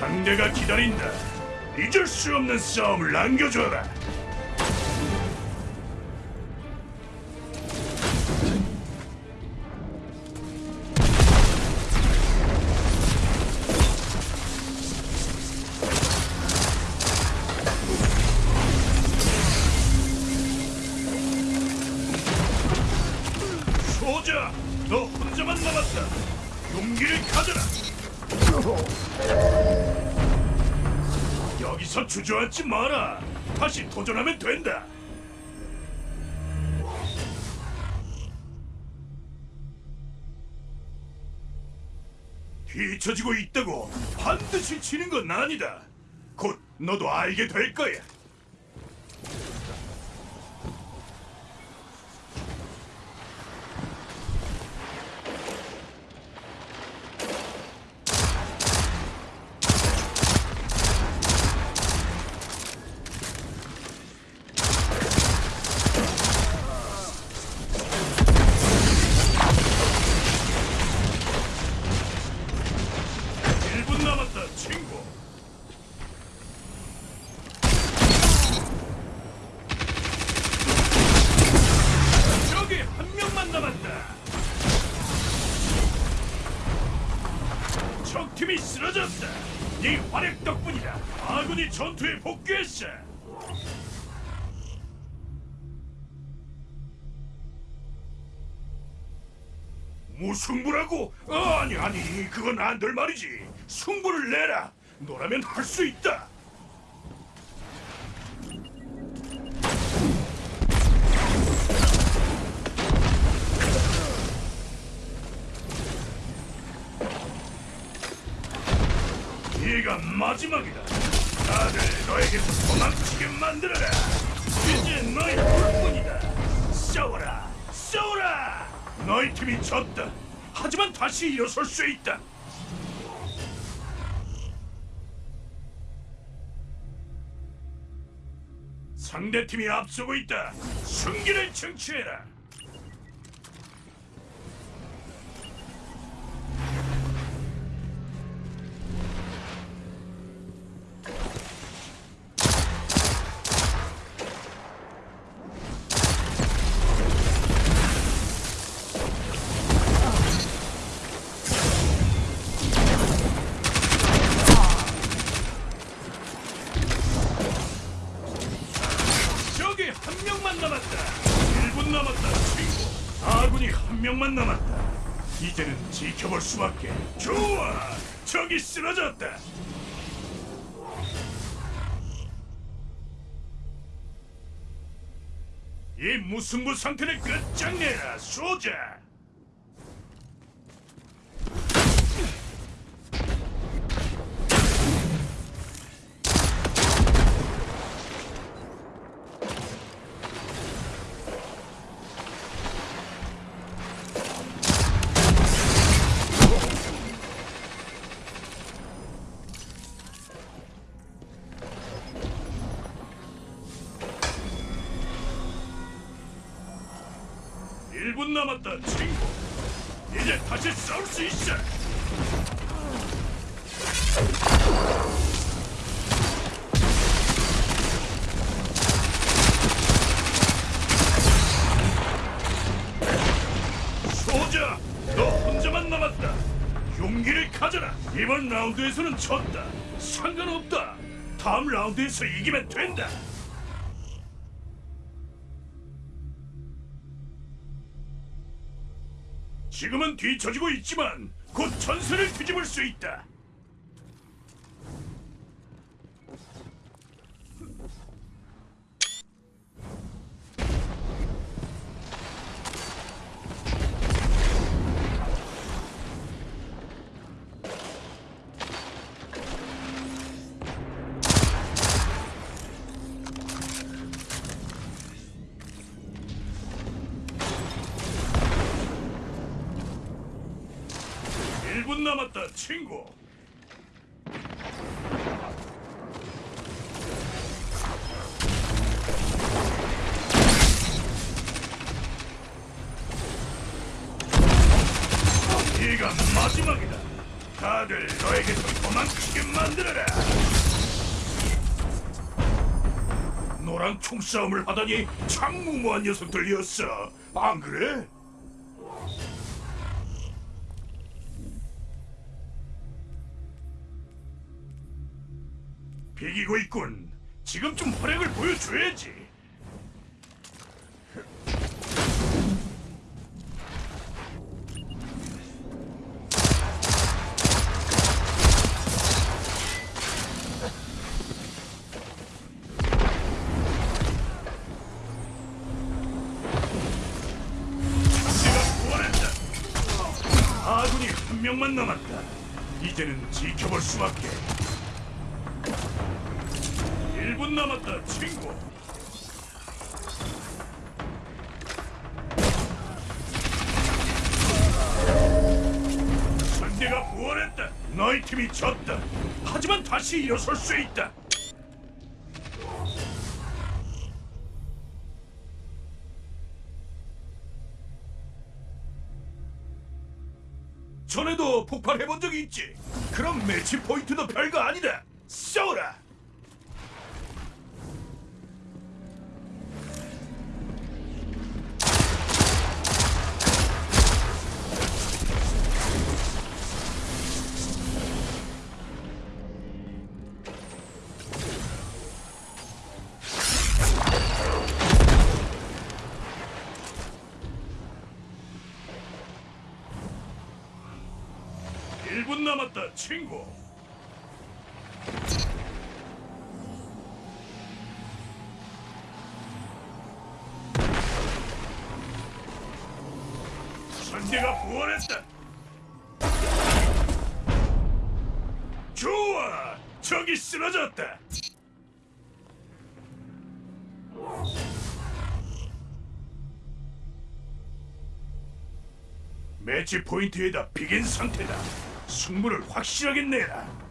상대가 기다린다. 잊을 수 없는 싸움을 남겨줘라. 여기서 주저앉지 마라. 다시 도전하면 된다. 뒤처지고 있다고 반드시 지는 건 아니다. 곧 너도 알게 될 거야. 네 활약 덕분이다. 아군이 전투에 복귀했어. 무승부라고? 아니 아니 그건 안 될 말이지. 승부를 내라. 너라면 할 수 있다. 네가 마지막이다. 다들 너에게서 도망치게 만들어라. 이제 너희 둘뿐이다. 싸워라, 싸워라. 너희 팀이 졌다. 하지만 다시 일어설 수 있다. 상대 팀이 앞서고 있다. 승기를 쟁취해라. 한 명만 남았다. 1분 남았다, 친구. 아군이 한 명만 남았다. 이제는 지켜볼 수밖에. 좋아, 저기 쓰러졌다. 이 무승부 상태를 끝장내라, 소자. 일분 남았다, 친구. 이제 다시 싸울 수 있어. 소자, 너 혼자만 남았다. 용기를 가져라. 이번 라운드에서는 졌다. 상관없다. 다음 라운드에서 이기면 된다. 지금은 뒤처지고 있지만 곧 전세를 뒤집을 수 있다. 일분 남았다, 친구. 네가 마지막이다. 다들 다들 너에게서 도망치게 만들어라. 너랑 총싸움을 하다니 참 무모한 녀석들이었어. 안 그래? 비기고 있군. 지금 좀 활약을 보여줘야지. 아군이 한 명만 남았다. 이제는 지켜볼 수밖에. 1분 남았다, 친구. 상대가 부활했다. 너희 팀이 졌다. 하지만 다시 일어설 수 있다. 전에도 폭발해본 적이 있지. 그럼 매치 포인트도 별거 아니다. 싸워라. 분 남았다, 친구. 선대가 부활했다. 좋아, 적이 쓰러졌다. 매치 포인트에다 비긴 상태다. 승부를 확실하게 내라.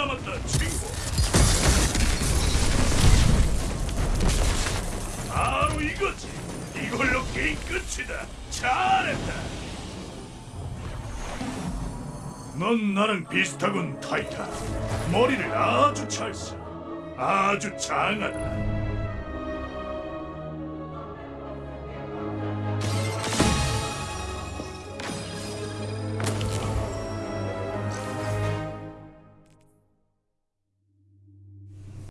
남았다, 친구. 바로 이거지. 이걸로 게임 끝이다. 잘했다. 넌 나랑 비슷하군, 타이타. 머리를 아주 잘 써. 아주 장하다.